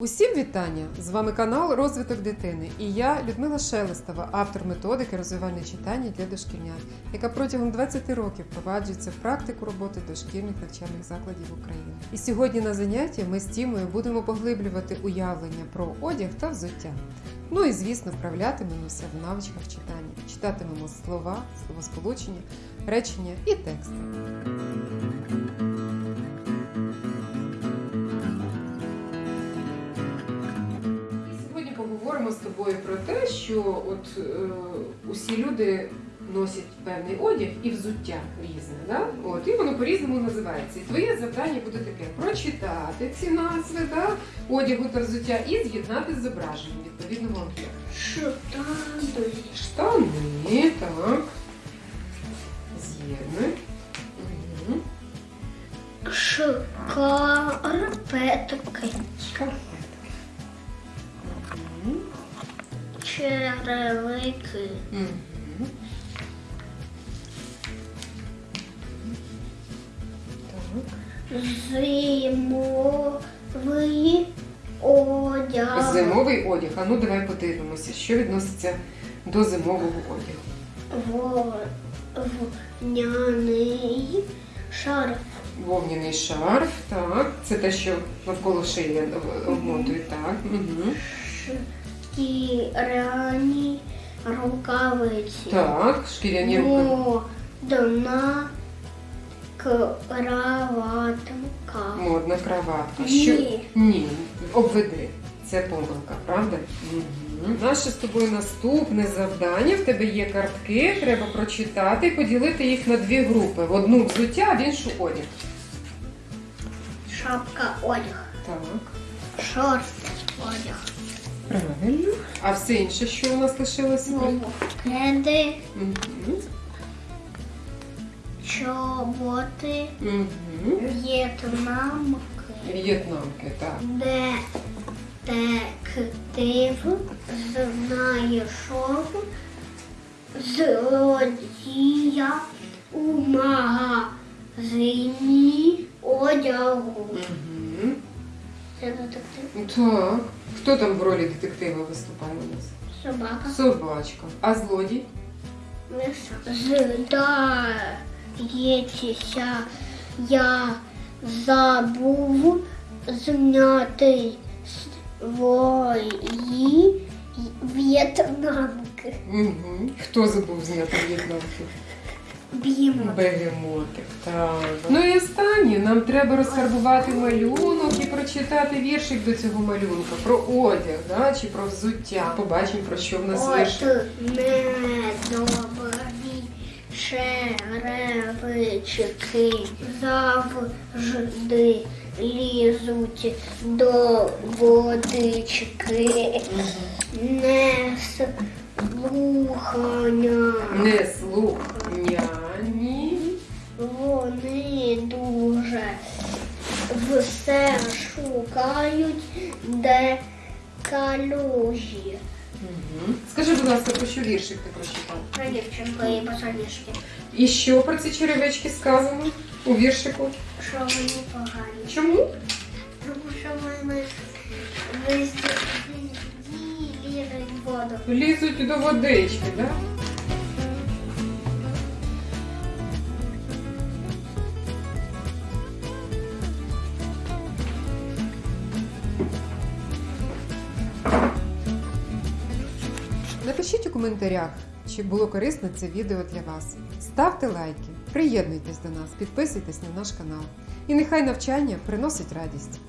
Усім вітання! З вами канал Розвиток дитини і я, Людмила Шелестова, автор методики розвивання читання для дошкільнят, яка протягом 20 років впроваджується в практику роботи дошкільних навчальних закладів України. І сьогодні на занятті ми з Тімою будемо поглиблювати уявлення про одяг та взуття. Ну і звісно, вправлятимемося в навичках читання, читатимемо слова, словосполучення, речення і тексти. Поговоримо з тобою про те, що от е, усі люди носять певний одяг і взуття різне, да? от, і воно по-різному називається. І твоє завдання буде таке: прочитати ці назви да? одягу та взуття і з'єднати з зображенням відповідного об'єкту. Штани. Штани, так. З'єднуй. Шкарпетки. Шкарпетки. Черевики. Зимовий одяг. Зимовий одяг. А ну давай подивимося, що відноситься до зимового одягу. Вовняний шарф. Вовняний шарф, так. Це те, що навколо шиї обмотують, так. Угу. Шкіряні рукавиці. Так, шкіряні руки. Модна краватка. Модна краватка. Що? Ні. Ні, обведи. Це помилка, правда? Угу. Наше з тобою наступне завдання. В тебе є картки, треба прочитати і поділити їх на дві групи. В одну взуття, а в іншу одяг. Шапка одяг. Так. Шорти одяг. Правильно. А все інше, що у нас лишилося? Кеди, Мгм. чоботи, Мгм. в'єтнамки, В'єтнамки, так. детектив знайшов злодія у магазині одягу. Угу. Це детектив. Так. Хто там в ролі детектива виступає у нас? Собака. Собачка. А злодій? Здається, я забув зняти свої в'єтнамки. Угу. Хто забув зняти в'єтнамки? Б'ємо. Бегемотик. Так. Ну і останнє. Нам треба розфарбувати малюнок і прочитати віршик до цього малюнка. Про одяг, да? чи про взуття. Побачимо, про що в нас От віршик. недобрі черевички завжди лізуть до водички. Не слухання. Не слухняні. Все шукають, де калюжі. Угу. Скажи, будь ласка, про що віршик ти прочитав? Про дівчинку і босоніжки. І що про ці черевички сказано у віршику? Що вони погані. Чому? Тому що вони везде ліють воду. Лізуть до водички, так? Да? Напишіть у коментарях, чи було корисне це відео для вас. Ставте лайки, приєднуйтесь до нас, підписуйтесь на наш канал. І нехай навчання приносить радість.